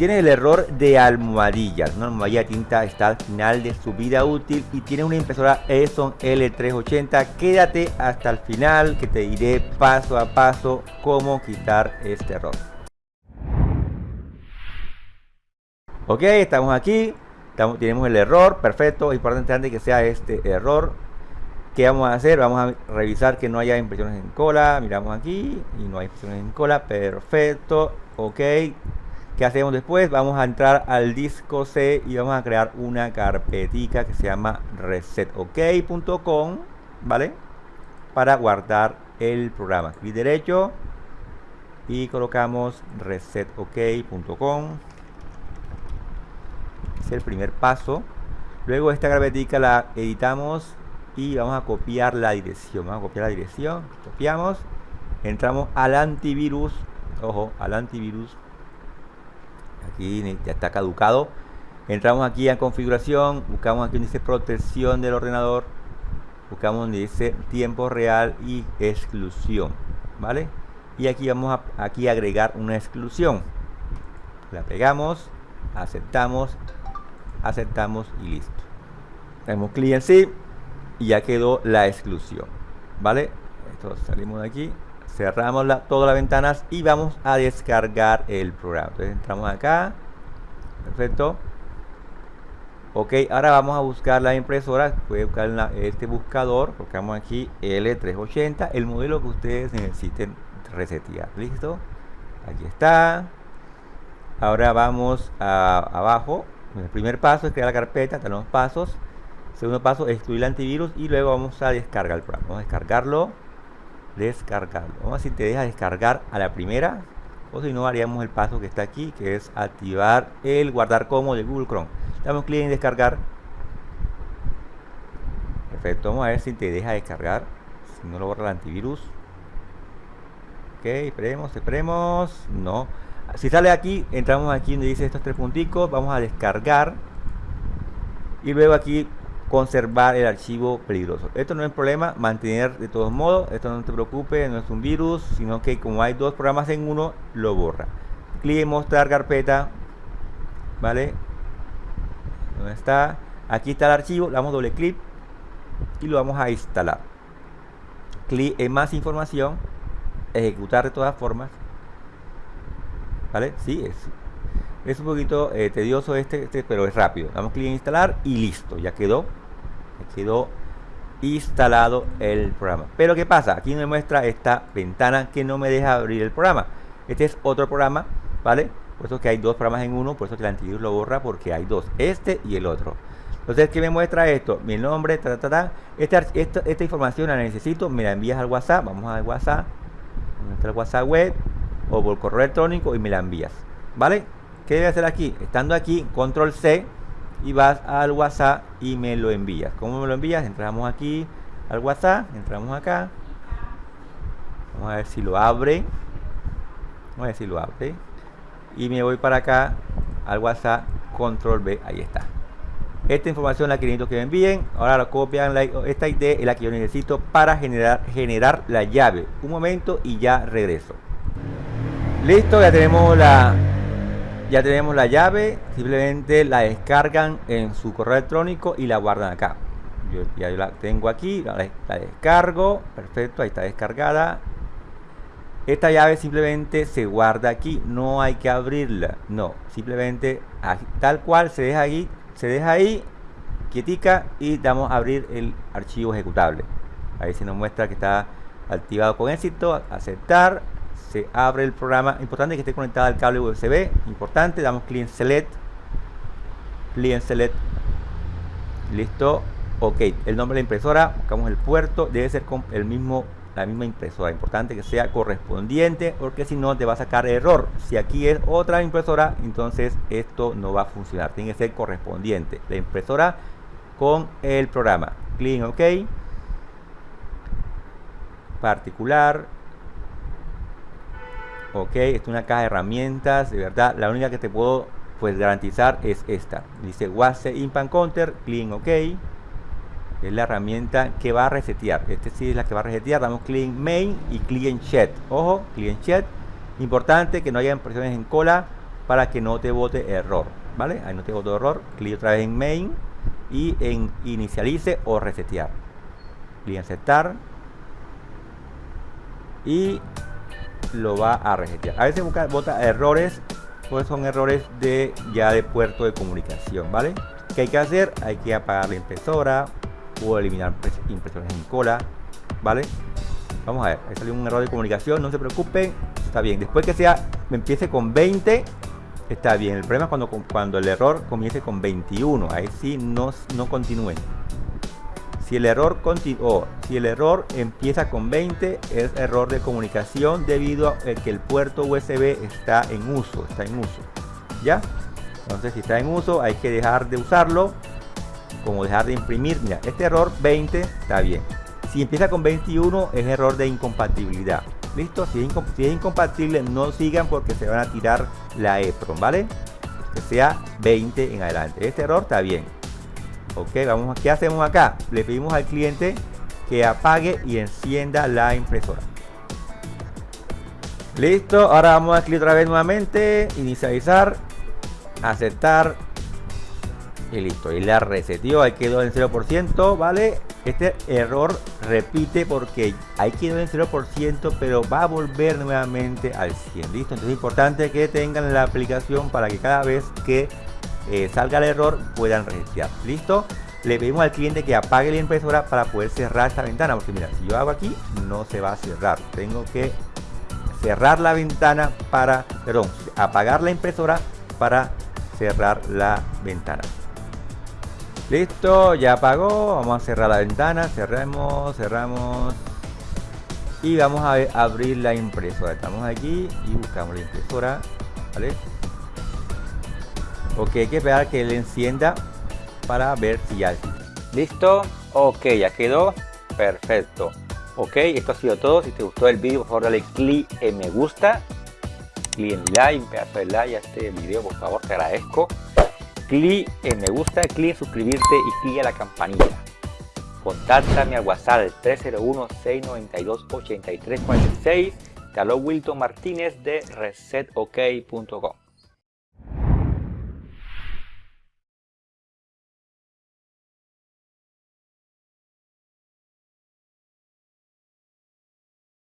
tienes el error de almohadillas, una almohadilla tinta está al final de su vida útil y tiene una impresora Epson L380, quédate hasta el final que te diré paso a paso cómo quitar este error. Ok, estamos aquí, tenemos el error, perfecto, importante que sea este error. ¿Qué vamos a hacer? Vamos a revisar que no haya impresiones en cola, miramos aquí y no hay impresiones en cola, perfecto, ok ¿Qué hacemos después? Vamos a entrar al disco C y vamos a crear una carpetica que se llama resetok.com, ¿vale? Para guardar el programa. Clic derecho y colocamos resetok.com. Es el primer paso. Luego esta carpetica la editamos y vamos a copiar la dirección. Vamos a copiar la dirección, copiamos, entramos al antivirus, ojo, al antivirus aquí ya está caducado. Entramos aquí a configuración buscamos aquí donde dice protección del ordenador buscamos donde dice tiempo real y exclusión vale y aquí vamos a agregar una exclusión. La pegamos aceptamos aceptamos y listo. Tenemos clic en sí y ya quedó la exclusión vale esto salimos de aquí cerramos todas las ventanas y vamos a descargar el programa. Entonces entramos acá. Perfecto. Ok ahora vamos a buscar la impresora. Puede buscar este buscador. Colocamos aquí L380 el modelo que ustedes necesiten resetear. Listo aquí está. Ahora vamos abajo. El primer paso es crear la carpeta. Tenemos pasos. Segundo paso excluir el antivirus y luego vamos a descargar el programa. Vamos a descargarlo descargarlo vamos a ver si te deja descargar a la primera o si no haríamos el paso que está aquí que es activar el guardar como de Google Chrome. Damos clic en descargar. Perfecto vamos a ver si te deja descargar si no lo borra el antivirus. Ok esperemos esperemos no. Si sale aquí entramos aquí donde dice estos tres punticos vamos a descargar. Y luego aquí conservar el archivo peligroso. Esto no es problema, mantener de todos modos, esto no te preocupe, no es un virus, sino que como hay dos programas en uno, lo borra. Clic en mostrar carpeta, ¿vale? ¿Dónde está? Aquí está el archivo, le damos doble clic y lo vamos a instalar. Clic en más información, ejecutar de todas formas, ¿vale? Sí, es es un poquito eh, tedioso este, este, pero es rápido. Damos clic en instalar y listo, ya quedó quedó instalado el programa. Pero ¿qué pasa? Aquí me muestra esta ventana que no me deja abrir el programa. Este es otro programa, ¿vale? Por eso que hay dos programas en uno, por eso que el antivirus lo borra porque hay dos, este y el otro. Entonces, ¿qué me muestra esto? Mi nombre, ta, ta, ta. Esta, esta, información la necesito, me la envías al WhatsApp, vamos al WhatsApp, el WhatsApp web o por correo electrónico y me la envías, ¿vale? ¿Qué debe hacer aquí? Estando aquí, control C, y vas al WhatsApp y me lo envías. ¿Cómo me lo envías? Entramos aquí al WhatsApp, entramos acá. Vamos a ver si lo abre. Vamos a ver si lo abre. Y me voy para acá al WhatsApp, control B, ahí está. Esta información la que que me envíen. Ahora la copian. esta ID es la que yo necesito para generar, generar la llave. Un momento y ya regreso. Listo, ya tenemos la ya tenemos la llave simplemente la descargan en su correo electrónico y la guardan acá. Yo ya la tengo aquí la, descargo perfecto ahí está descargada. Esta llave simplemente se guarda aquí no hay que abrirla no simplemente tal cual se deja ahí se deja ahí quietica y damos a abrir el archivo ejecutable. Ahí se nos muestra que está activado con éxito aceptar se abre el programa. Importante que esté conectada al cable USB. Importante, damos clic en Select. Clic en Select. Listo. Ok, el nombre de la impresora, buscamos el puerto, debe ser con el mismo, la misma impresora. Importante que sea correspondiente, porque si no te va a sacar error. Si aquí es otra impresora, entonces esto no va a funcionar. Tiene que ser correspondiente. La impresora con el programa. Clic en OK. Particular ok es una caja de herramientas de verdad la única que te puedo pues garantizar es esta. Dice WASE Impan Counter clean ok. Es la herramienta que va a resetear. Este sí es la que va a resetear. Damos clean main y clean chat ojo clean chat importante que no haya impresiones en cola para que no te bote error, ¿vale? Ahí no te bote error, clic otra vez en main y en inicialice o resetear. Clic en aceptar. Y lo va a resetear. A veces busca, bota errores, pues son errores de ya de puerto de comunicación, ¿vale? ¿Qué hay que hacer? Hay que apagar la impresora o eliminar impresoras en cola, ¿vale? Vamos a ver, ahí salió un error de comunicación, no se preocupen, está bien. Después que sea, empiece con 20, está bien. El problema es cuando, cuando el error comience con 21, ahí sí no, no continúen. Si el error continuó, si el error empieza con 20, es error de comunicación debido a que el puerto USB está en uso, está en uso. ¿Ya? Entonces, si está en uso, hay que dejar de usarlo, como dejar de imprimir. Mira, este error 20 está bien. Si empieza con 21, es error de incompatibilidad. ¿Listo? Si es, si es incompatible, no sigan porque se van a tirar la EPROM, ¿vale? Que sea 20 en adelante. Este error está bien ok vamos qué hacemos acá le pedimos al cliente que apague y encienda la impresora. Listo ahora vamos a clic otra vez nuevamente inicializar aceptar y listo. Y la reseteó ahí quedó en 0% vale este error repite porque ahí quedó en 0% pero va a volver nuevamente al 100 listo entonces es importante que tengan la aplicación para que cada vez que eh, salga el error puedan resetear listo le pedimos al cliente que apague la impresora para poder cerrar esta ventana porque mira si yo hago aquí no se va a cerrar. Tengo que cerrar la ventana para perdón apagar la impresora para cerrar la ventana. Listo ya apagó. Vamos a cerrar la ventana. Cerramos cerramos. Y vamos a abrir la impresora. Estamos aquí y buscamos la impresora vale ok hay que esperar que él encienda para ver si ya listo. Ok ya quedó. Perfecto. Ok esto ha sido todo. Si te gustó el vídeo por favor dale clic en me gusta. Clic en like pedazo de like a este video por favor te agradezco. Clic en me gusta clic en suscribirte y clic a la campanilla contáctame al whatsapp al 301 692 8346 te Wilton Martínez de resetok.com